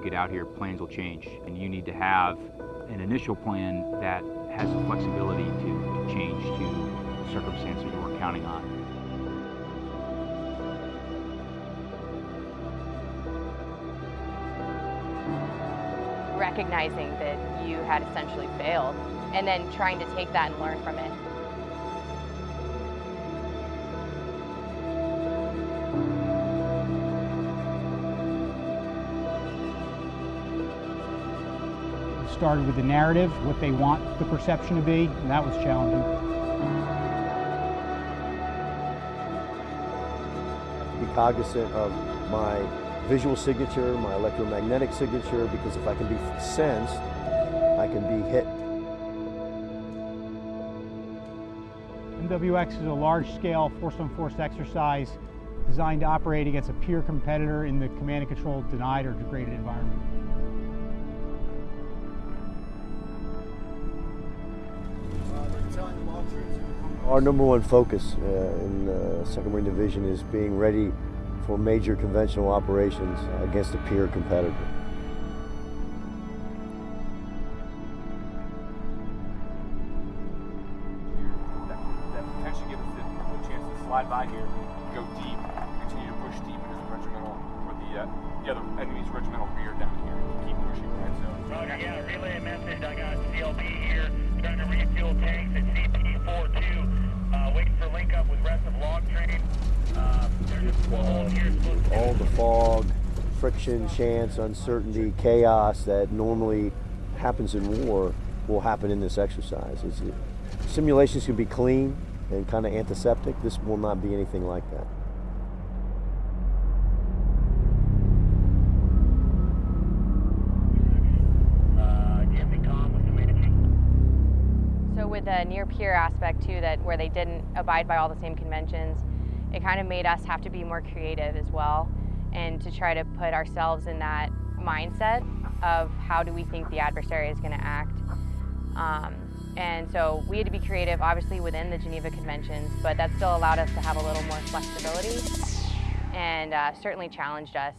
get out here, plans will change. And you need to have an initial plan that has the flexibility to, to change to circumstances you weren't counting on. Recognizing that you had essentially failed and then trying to take that and learn from it. Started with the narrative, what they want the perception to be, and that was challenging. Be cognizant of my visual signature, my electromagnetic signature, because if I can be sensed, I can be hit. MWX is a large-scale force-on-force exercise designed to operate against a peer competitor in the command and control denied or degraded environment. Our number one focus uh, in the Second Marine Division is being ready for major conventional operations against a peer competitor. That, that potentially gives us the, the chance to slide by here, go deep, continue to push deep into the regimental, or the, uh, the other enemy's regimental rear down here, keep pushing red zone. Roger, yeah, relay a message. To All the fog, friction, chance, uncertainty, chaos that normally happens in war will happen in this exercise. It's, simulations can be clean and kind of antiseptic. This will not be anything like that. So with the near peer aspect too, that where they didn't abide by all the same conventions, it kind of made us have to be more creative as well and to try to put ourselves in that mindset of how do we think the adversary is going to act. Um, and so we had to be creative, obviously within the Geneva Conventions, but that still allowed us to have a little more flexibility and uh, certainly challenged us.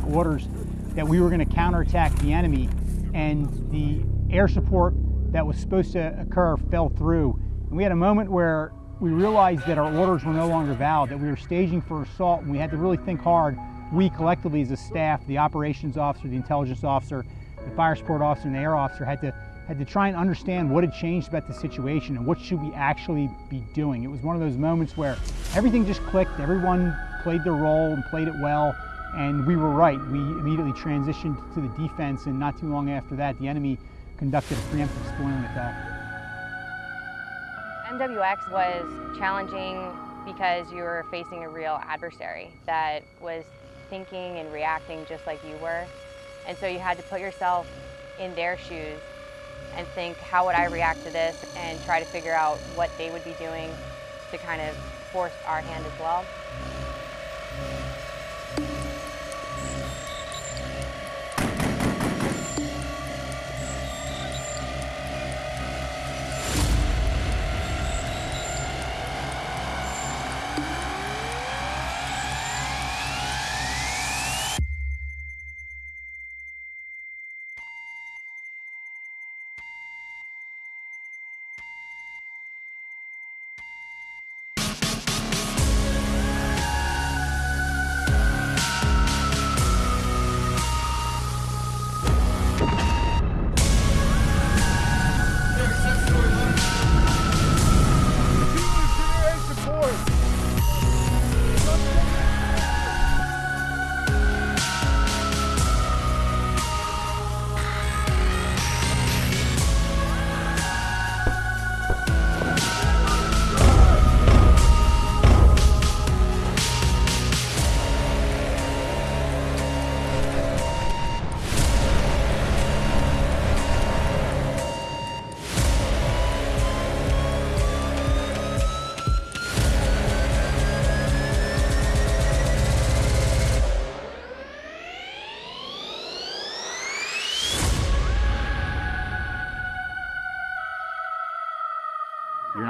Specific orders that we were going to counterattack the enemy, and the air support that was supposed to occur fell through. And we had a moment where we realized that our orders were no longer valid, that we were staging for assault, and we had to really think hard. We collectively as a staff, the operations officer, the intelligence officer, the fire support officer, and the air officer had to had to try and understand what had changed about the situation and what should we actually be doing. It was one of those moments where everything just clicked, everyone played their role and played it well, and we were right. We immediately transitioned to the defense, and not too long after that, the enemy conducted a preemptive spoiling attack. MWX was challenging because you were facing a real adversary that was thinking and reacting just like you were. And so you had to put yourself in their shoes and think, how would I react to this? And try to figure out what they would be doing to kind of force our hand as well.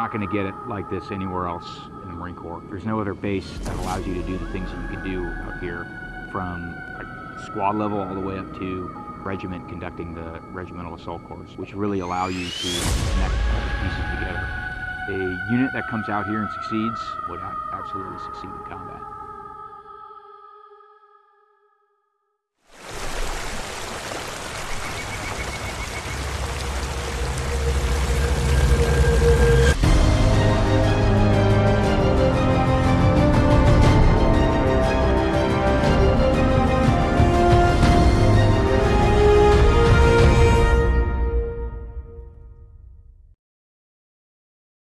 Not going to get it like this anywhere else in the Marine Corps. There's no other base that allows you to do the things that you can do up here from like, squad level all the way up to regiment conducting the regimental assault course, which really allow you to connect pieces together. A unit that comes out here and succeeds would absolutely succeed in combat.